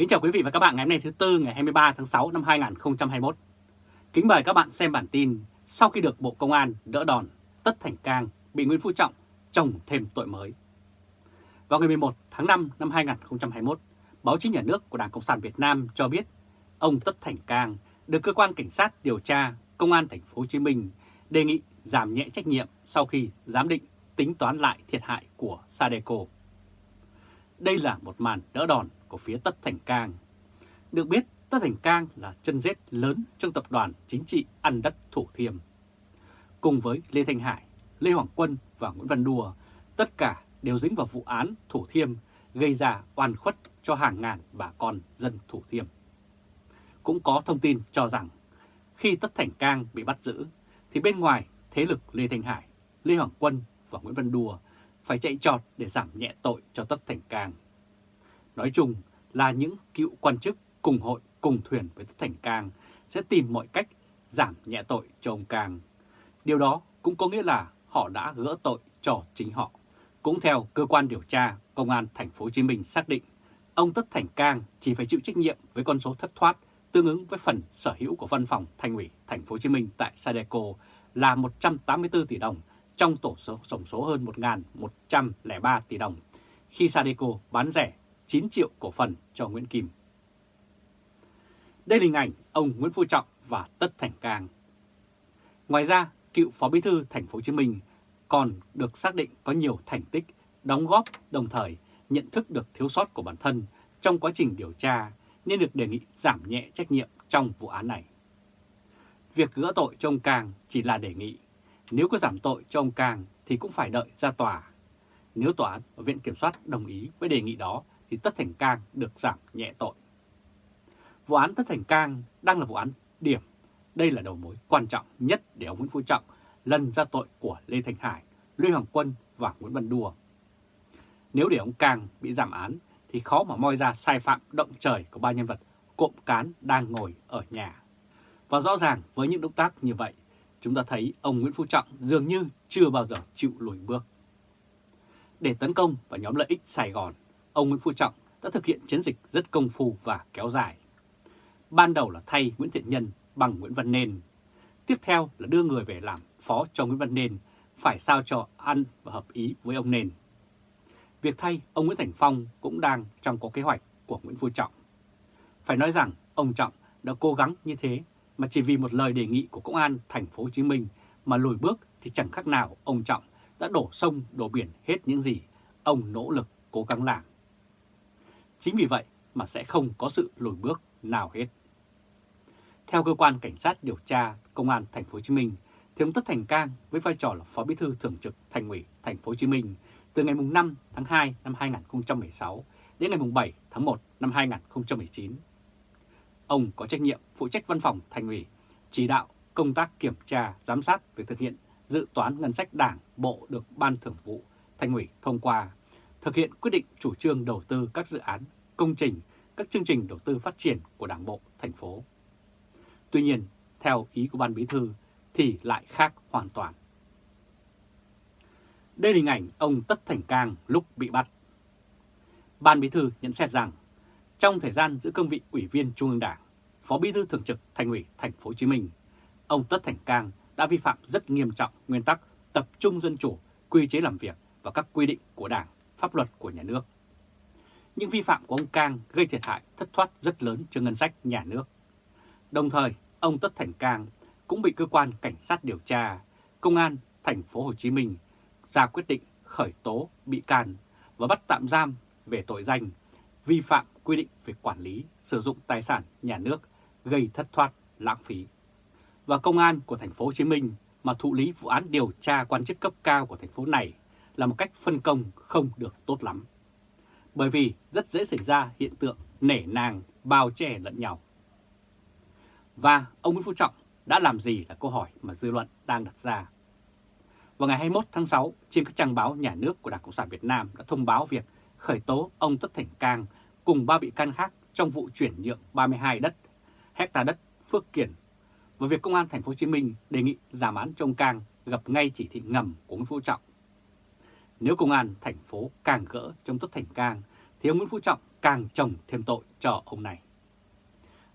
Kính chào quý vị và các bạn ngày hôm nay thứ Tư ngày 23 tháng 6 năm 2021. Kính mời các bạn xem bản tin sau khi được Bộ Công an đỡ đòn, Tất Thành Cang bị Nguyễn Phú Trọng trồng thêm tội mới. Vào ngày 11 tháng 5 năm 2021, báo chí nhà nước của Đảng Cộng sản Việt Nam cho biết ông Tất Thành Cang được cơ quan cảnh sát điều tra Công an thành phố Hồ Chí Minh đề nghị giảm nhẹ trách nhiệm sau khi giám định tính toán lại thiệt hại của Sadeco. Đây là một màn đỡ đòn của phía Tất Thành Cang. Được biết, Tất Thành Cang là chân rết lớn trong tập đoàn chính trị ăn đất Thủ Thiêm. Cùng với Lê Thanh Hải, Lê Hoàng Quân và Nguyễn Văn Đùa, tất cả đều dính vào vụ án Thủ Thiêm gây ra oan khuất cho hàng ngàn bà con dân Thủ Thiêm. Cũng có thông tin cho rằng khi Tất Thành Cang bị bắt giữ thì bên ngoài thế lực Lê Thanh Hải, Lê Hoàng Quân và Nguyễn Văn Đùa phải chạy trọt để giảm nhẹ tội cho Tất Thành Cang. Nói chung là những cựu quan chức cùng hội cùng thuyền với Tất Thành Cang sẽ tìm mọi cách giảm nhẹ tội cho ông Cang. Điều đó cũng có nghĩa là họ đã gỡ tội cho chính họ. Cũng theo cơ quan điều tra, Công an thành phố Hồ Chí Minh xác định ông Tất Thành Cang chỉ phải chịu trách nhiệm với con số thất thoát tương ứng với phần sở hữu của văn phòng Thành ủy thành phố Hồ Chí Minh tại Sadeco là 184 tỷ đồng trong tổ số tổng số hơn 1.103 tỷ đồng khi Sadeco bán rẻ 9 triệu cổ phần cho Nguyễn Kim. Đây là hình ảnh ông Nguyễn Phú Trọng và Tất Thành Cang. Ngoài ra, cựu Phó Bí thư Thành phố Hồ Chí Minh còn được xác định có nhiều thành tích, đóng góp đồng thời nhận thức được thiếu sót của bản thân trong quá trình điều tra nên được đề nghị giảm nhẹ trách nhiệm trong vụ án này. Việc gỡ tội cho ông Cang chỉ là đề nghị, nếu có giảm tội cho ông Cang thì cũng phải đợi ra tòa. Nếu tòa án và Viện Kiểm soát đồng ý với đề nghị đó thì Tất Thành Cang được giảm nhẹ tội. Vụ án Tất Thành Cang đang là vụ án điểm. Đây là đầu mối quan trọng nhất để ông Nguyễn Phú Trọng lần ra tội của Lê Thành Hải, Lê Hoàng Quân và Nguyễn Văn Đùa. Nếu để ông Cang bị giảm án thì khó mà moi ra sai phạm động trời của ba nhân vật cộm cán đang ngồi ở nhà. Và rõ ràng với những động tác như vậy, chúng ta thấy ông Nguyễn Phú Trọng dường như chưa bao giờ chịu lùi bước. Để tấn công vào nhóm lợi ích Sài Gòn, ông Nguyễn Phú Trọng đã thực hiện chiến dịch rất công phu và kéo dài. Ban đầu là thay Nguyễn Thiện Nhân bằng Nguyễn Văn Nên. Tiếp theo là đưa người về làm phó cho Nguyễn Văn Nên, phải sao cho ăn và hợp ý với ông Nên. Việc thay ông Nguyễn Thành Phong cũng đang trong có kế hoạch của Nguyễn Phú Trọng. Phải nói rằng ông Trọng đã cố gắng như thế mà chỉ vì một lời đề nghị của công an thành phố Hồ Chí Minh mà lùi bước thì chẳng khác nào ông Trọng đã đổ sông đổ biển hết những gì ông nỗ lực cố gắng làm. Chính vì vậy mà sẽ không có sự lùi bước nào hết. Theo cơ quan cảnh sát điều tra công an thành phố Hồ Chí Minh, thì ông Tất Thành Cang với vai trò là phó bí thư thường trực thành ủy thành phố Hồ Chí Minh từ ngày 5 tháng 2 năm 2016 đến ngày 7 tháng 1 năm 2019. Ông có trách nhiệm phụ trách văn phòng thành ủy, chỉ đạo công tác kiểm tra, giám sát việc thực hiện dự toán ngân sách đảng bộ được Ban Thường vụ Thành ủy thông qua, thực hiện quyết định chủ trương đầu tư các dự án, công trình, các chương trình đầu tư phát triển của Đảng bộ thành phố. Tuy nhiên, theo ý của Ban Bí Thư thì lại khác hoàn toàn. Đây là hình ảnh ông Tất Thành Cang lúc bị bắt. Ban Bí Thư nhận xét rằng, trong thời gian giữ cương vị Ủy viên Trung ương Đảng, Phó Bí Thư Thường trực Thành ủy Thành phố Hồ Chí Minh, ông Tất Thành Cang đã vi phạm rất nghiêm trọng nguyên tắc tập trung dân chủ, quy chế làm việc và các quy định của Đảng, pháp luật của nhà nước. Những vi phạm của ông Cang gây thiệt hại thất thoát rất lớn cho ngân sách nhà nước. Đồng thời, ông Tất Thành Cang cũng bị cơ quan cảnh sát điều tra, công an thành phố Hồ Chí Minh ra quyết định khởi tố bị can và bắt tạm giam về tội danh vi phạm quy định về quản lý sử dụng tài sản nhà nước gây thất thoát lãng phí. Và công an của thành phố Hồ Chí Minh mà thụ lý vụ án điều tra quan chức cấp cao của thành phố này là một cách phân công không được tốt lắm. Bởi vì rất dễ xảy ra hiện tượng nể nang bao che lẫn nhau. Và ông Nguyễn Phú Trọng đã làm gì là câu hỏi mà dư luận đang đặt ra. Vào ngày 21 tháng 6, trên các trang báo nhà nước của Đảng Cộng sản Việt Nam đã thông báo việc khởi tố ông Tất Thành Cang cùng ba bị can khác trong vụ chuyển nhượng 32 đất, hecta đất Phước Kiển và việc Công an Thành phố Hồ Chí Minh đề nghị giảm án cho ông Cang gặp ngay chỉ thị ngầm của Nguyễn Phú Trọng. Nếu Công an thành phố càng gỡ trong Tất Thành Cang thì ông Nguyễn Phú Trọng càng trồng thêm tội cho ông này.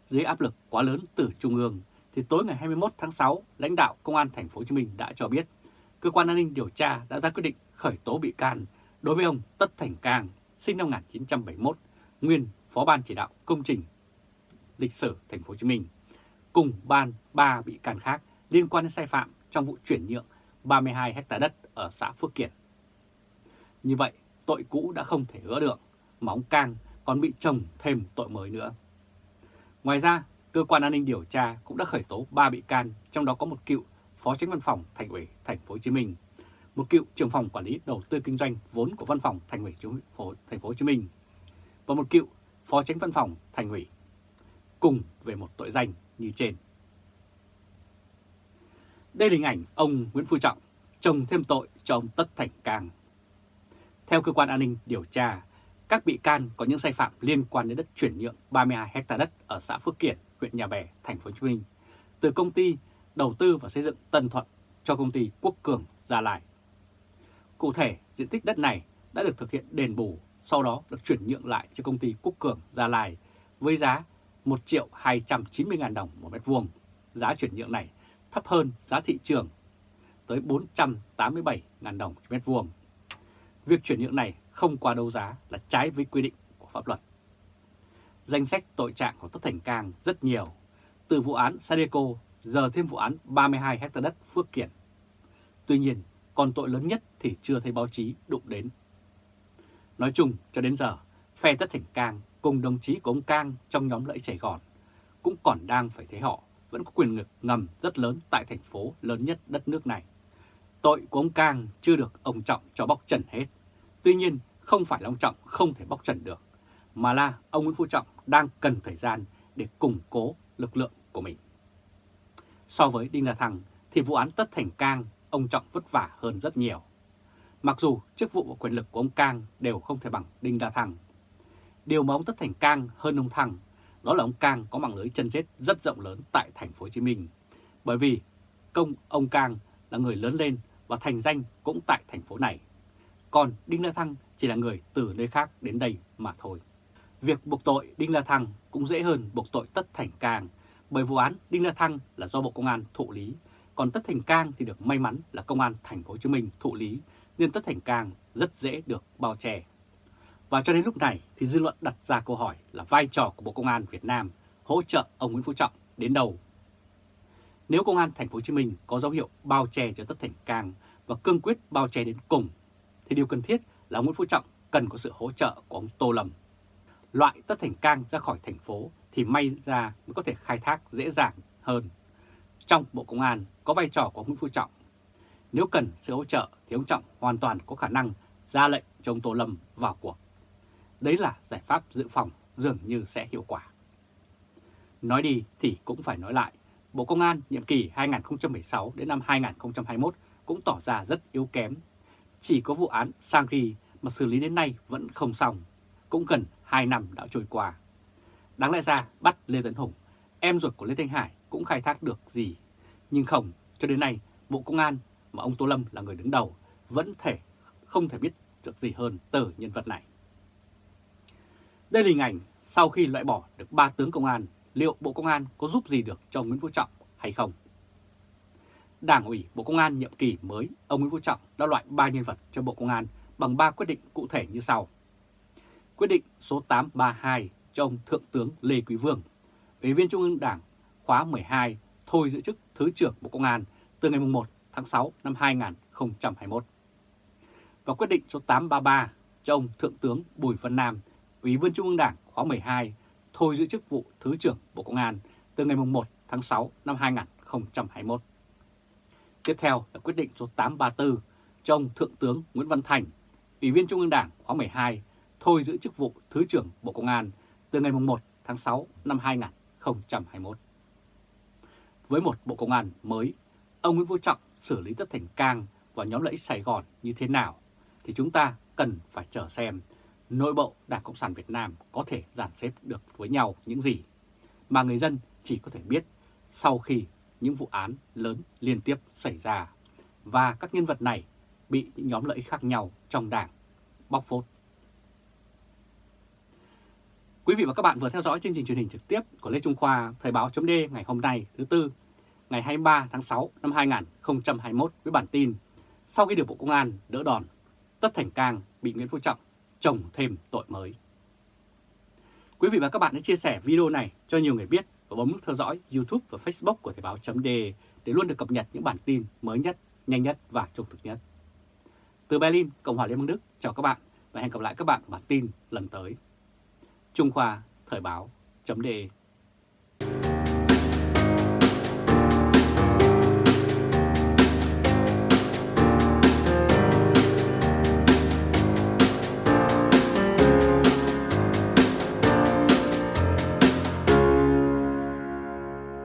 Dưới áp lực quá lớn từ Trung ương, thì tối ngày 21 tháng 6, lãnh đạo Công an Thành phố Hồ Chí Minh đã cho biết cơ quan an ninh điều tra đã ra quyết định khởi tố bị can đối với ông Tất Thành Cang, sinh năm 1971, nguyên Phó ban chỉ đạo công trình lịch sử Thành phố Hồ Chí Minh, cùng ban ba bị can khác liên quan đến sai phạm trong vụ chuyển nhượng 32 hectare đất ở xã Phước Kiển. Như vậy, tội cũ đã không thể gỡ được, mà ông Cang còn bị chồng thêm tội mới nữa. Ngoài ra, cơ quan an ninh điều tra cũng đã khởi tố 3 bị can, trong đó có một cựu phó tránh văn phòng Thành ủy Thành phố Hồ Chí Minh, một cựu trưởng phòng quản lý đầu tư kinh doanh vốn của văn phòng Thành ủy Thành phố Hồ Chí Minh và một cựu phó tránh văn phòng Thành ủy cùng về một tội danh như trên. Đây là hình ảnh ông Nguyễn Phú Trọng trồng thêm tội cho ông Tất Thành Cang. Theo cơ quan an ninh điều tra, các bị can có những sai phạm liên quan đến đất chuyển nhượng 32 ha đất ở xã Phước Kiển, huyện Nhà Bè, thành phố Hồ Chí Minh từ công ty đầu tư và xây dựng Tân Thuận cho công ty Quốc Cường Gia Lai. Cụ thể, diện tích đất này đã được thực hiện đền bù, sau đó được chuyển nhượng lại cho công ty Quốc Cường Gia Lai với giá 1 triệu 290 ngàn đồng một mét vuông. Giá chuyển nhượng này thấp hơn giá thị trường tới 487 ngàn đồng một mét vuông. Việc chuyển nhượng này không qua đấu giá là trái với quy định của pháp luật. Danh sách tội trạng của Tất Thành Cang rất nhiều, từ vụ án Sadeco giờ thêm vụ án 32 hectare đất Phước Kiển. Tuy nhiên, còn tội lớn nhất thì chưa thấy báo chí đụng đến. Nói chung, cho đến giờ, phe Tất Thành Cang cùng đồng chí của ông Cang trong nhóm lợi Sài Gòn cũng còn đang phải thấy họ vẫn có quyền lực ngầm rất lớn tại thành phố lớn nhất đất nước này. Tội của ông Cang chưa được ông Trọng cho bóc trần hết. Tuy nhiên, không phải là ông Trọng không thể bóc trần được, mà là ông Nguyễn Phú Trọng đang cần thời gian để củng cố lực lượng của mình. So với Đinh La Thăng thì vụ án Tất Thành Cang ông Trọng vất vả hơn rất nhiều. Mặc dù chức vụ và quyền lực của ông Cang đều không thể bằng Đinh La Thăng. Điều mà ông Tất Thành Cang hơn ông Thăng đó là ông Cang có mạng lưới chân chết rất rộng lớn tại thành phố Hồ Chí Minh. Bởi vì công ông Cang là người lớn lên và thành danh cũng tại thành phố này. Còn Đinh La Thăng chỉ là người từ nơi khác đến đây mà thôi. Việc buộc tội Đinh La Thăng cũng dễ hơn buộc tội Tất Thành Cang, bởi vụ án Đinh La Thăng là do Bộ Công an thụ lý, còn Tất Thành Cang thì được may mắn là Công an Thành phố Hồ Chí Minh thụ lý, nên Tất Thành Cang rất dễ được bao che. Và cho đến lúc này thì dư luận đặt ra câu hỏi là vai trò của Bộ Công an Việt Nam hỗ trợ ông Nguyễn Phú Trọng đến đâu? Nếu Công an Thành phố Hồ Chí Minh có dấu hiệu bao che cho Tất Thành Cang và cương quyết bao che đến cùng, thì điều cần thiết là Nguyễn Phú Trọng cần có sự hỗ trợ của ông Tô Lâm. Loại Tất Thành Cang ra khỏi thành phố thì may ra mới có thể khai thác dễ dàng hơn. Trong Bộ Công an có vai trò của Nguyễn Phú Trọng. Nếu cần sự hỗ trợ thì ông Trọng hoàn toàn có khả năng ra lệnh cho ông Tô Lâm vào cuộc. Đấy là giải pháp dự phòng dường như sẽ hiệu quả. Nói đi thì cũng phải nói lại, Bộ Công an nhiệm kỳ 2016 đến năm 2021 cũng tỏ ra rất yếu kém. Chỉ có vụ án Sangri mà xử lý đến nay vẫn không xong, cũng gần 2 năm đã trôi qua. Đáng lẽ ra bắt Lê Tấn Hùng, em ruột của Lê Thanh Hải cũng khai thác được gì. Nhưng không, cho đến nay Bộ Công an mà ông Tô Lâm là người đứng đầu vẫn thể không thể biết được gì hơn từ nhân vật này. Đây là hình ảnh sau khi loại bỏ được ba tướng công an, liệu Bộ Công an có giúp gì được cho Nguyễn Phú Trọng hay không? Đảng ủy Bộ Công an nhiệm kỳ mới, ông Nguyễn Phú Trọng đã loại ba nhân vật cho Bộ Công an bằng ba quyết định cụ thể như sau. Quyết định số 832 cho ông Thượng tướng Lê Quý Vương, Ủy viên Trung ương Đảng khóa 12 thôi giữ chức Thứ trưởng Bộ Công an từ ngày 1 tháng 6 năm 2021. Và quyết định số 833 cho ông Thượng tướng Bùi Văn Nam, Ủy viên Trung ương Đảng khóa 12 thôi giữ chức vụ Thứ trưởng Bộ Công an từ ngày 1 tháng 6 năm 2021. Tiếp theo là quyết định số 834 cho ông Thượng tướng Nguyễn Văn Thành, Ủy viên Trung ương Đảng khóa 12 thôi giữ chức vụ Thứ trưởng Bộ Công an từ ngày 1 tháng 6 năm 2021. Với một Bộ Công an mới, ông Nguyễn Phú Trọng xử lý Tất Thành Cang và nhóm lợi ích Sài Gòn như thế nào thì chúng ta cần phải chờ xem nội bộ Đảng Cộng sản Việt Nam có thể dàn xếp được với nhau những gì mà người dân chỉ có thể biết sau khi những vụ án lớn liên tiếp xảy ra và các nhân vật này bị những nhóm lợi ích khác nhau trong đảng bóc phốt. Quý vị và các bạn vừa theo dõi chương trình truyền hình trực tiếp của Lê Trung Khoa Thời báo chấm ngày hôm nay thứ Tư, ngày 23 tháng 6 năm 2021 với bản tin Sau khi được Bộ Công an đỡ đòn, Tất Thành Cang bị Nguyễn Phú Trọng trồng thêm tội mới. Quý vị và các bạn hãy chia sẻ video này cho nhiều người biết và bấm nút theo dõi YouTube và Facebook của Thời báo .de để luôn được cập nhật những bản tin mới nhất, nhanh nhất và trung thực nhất. Từ Berlin, Cộng hòa Liên bang Đức, chào các bạn và hẹn gặp lại các bạn bản tin lần tới. Trung Khoa Thời báo .de